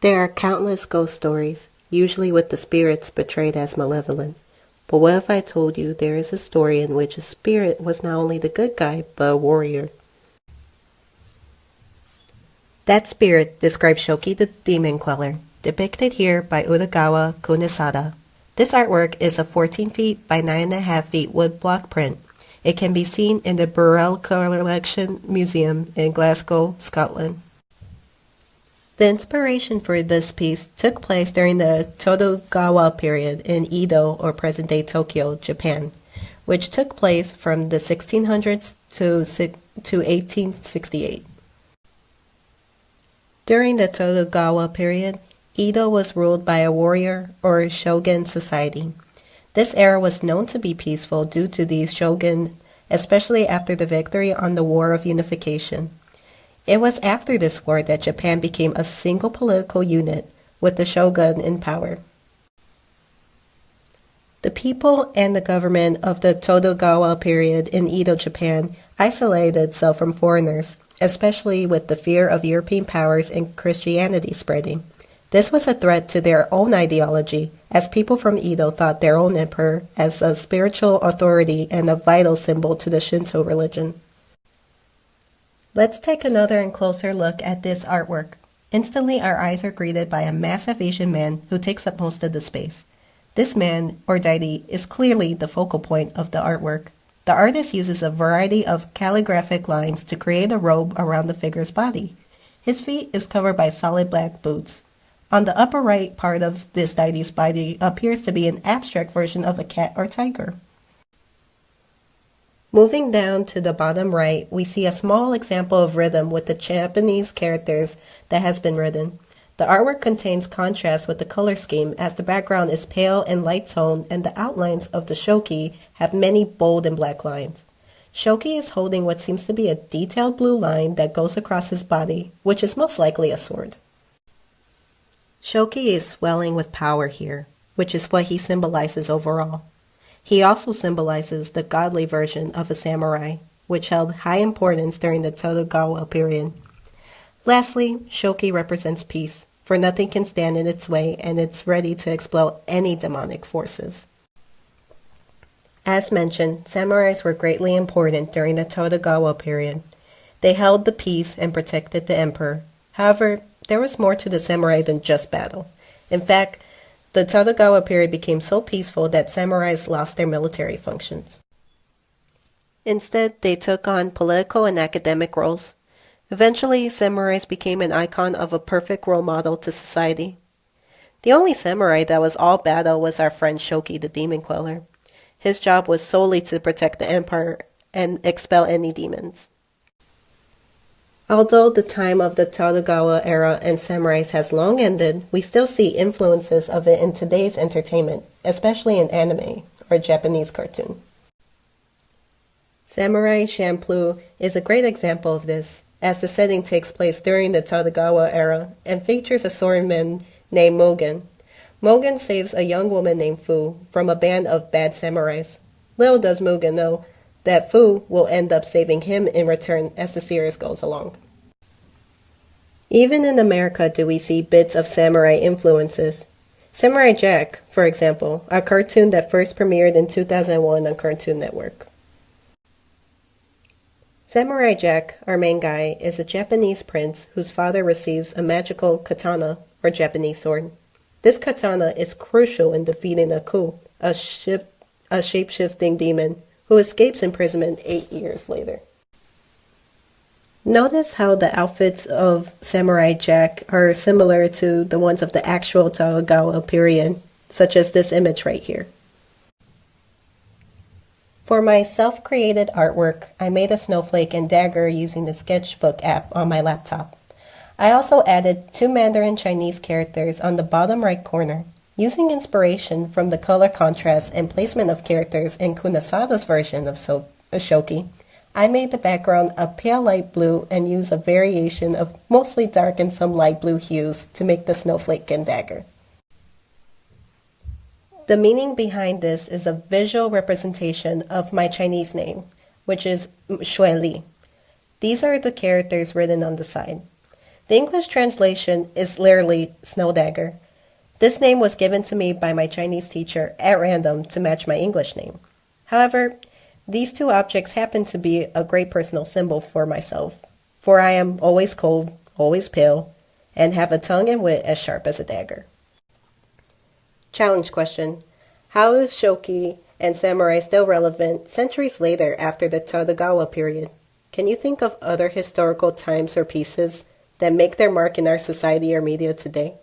There are countless ghost stories, usually with the spirits portrayed as malevolent. But what if I told you there is a story in which a spirit was not only the good guy, but a warrior? That spirit describes Shoki the Demon Queller, depicted here by Utagawa Kunisada. This artwork is a 14 feet by 9.5 feet woodblock print. It can be seen in the Burrell Collection Museum in Glasgow, Scotland. The inspiration for this piece took place during the Tokugawa period in Edo or present-day Tokyo, Japan, which took place from the 1600s to, to 1868. During the Tokugawa period, Edo was ruled by a warrior or shogun society. This era was known to be peaceful due to these shogun, especially after the victory on the War of Unification. It was after this war that Japan became a single political unit with the shogun in power. The people and the government of the Tokugawa period in Edo, Japan isolated itself from foreigners, especially with the fear of European powers and Christianity spreading. This was a threat to their own ideology, as people from Edo thought their own emperor as a spiritual authority and a vital symbol to the Shinto religion. Let's take another and closer look at this artwork. Instantly, our eyes are greeted by a massive Asian man who takes up most of the space. This man, or deity, is clearly the focal point of the artwork. The artist uses a variety of calligraphic lines to create a robe around the figure's body. His feet is covered by solid black boots. On the upper right part of this deity's body appears to be an abstract version of a cat or tiger. Moving down to the bottom right, we see a small example of rhythm with the Japanese characters that has been written. The artwork contains contrast with the color scheme as the background is pale and light tone and the outlines of the shoki have many bold and black lines. Shoki is holding what seems to be a detailed blue line that goes across his body, which is most likely a sword. Shoki is swelling with power here, which is what he symbolizes overall. He also symbolizes the godly version of a samurai, which held high importance during the Tokugawa period. Lastly, Shoki represents peace, for nothing can stand in its way and it's ready to explode any demonic forces. As mentioned, samurais were greatly important during the Tokugawa period. They held the peace and protected the emperor. However, there was more to the samurai than just battle. In fact, the Tokugawa period became so peaceful that samurais lost their military functions. Instead, they took on political and academic roles. Eventually, samurais became an icon of a perfect role model to society. The only samurai that was all battle was our friend Shoki the Demon Queller. His job was solely to protect the empire and expel any demons. Although the time of the Tokugawa era and samurais has long ended, we still see influences of it in today's entertainment, especially in anime or Japanese cartoon. Samurai Champloo is a great example of this, as the setting takes place during the Tokugawa era and features a swordman named Mugen. Mugen saves a young woman named Fu from a band of bad samurais. Little does Mugen know that Fu will end up saving him in return as the series goes along. Even in America do we see bits of samurai influences. Samurai Jack, for example, a cartoon that first premiered in 2001 on Cartoon Network. Samurai Jack, our main guy, is a Japanese prince whose father receives a magical katana, or Japanese sword. This katana is crucial in defeating Aku, a, ship, a shape-shifting demon who escapes imprisonment eight years later. Notice how the outfits of Samurai Jack are similar to the ones of the actual Tokugawa period, such as this image right here. For my self-created artwork, I made a snowflake and dagger using the sketchbook app on my laptop. I also added two Mandarin Chinese characters on the bottom right corner. Using inspiration from the color contrast and placement of characters in Kunisada's version of so Shoki, I made the background a pale light blue and used a variation of mostly dark and some light blue hues to make the snowflake and dagger. The meaning behind this is a visual representation of my Chinese name, which is Shui Li. These are the characters written on the side. The English translation is literally snow dagger. This name was given to me by my Chinese teacher at random to match my English name. However, these two objects happen to be a great personal symbol for myself, for I am always cold, always pale, and have a tongue and wit as sharp as a dagger. Challenge question How is Shoki and samurai still relevant centuries later after the Tokugawa period? Can you think of other historical times or pieces that make their mark in our society or media today?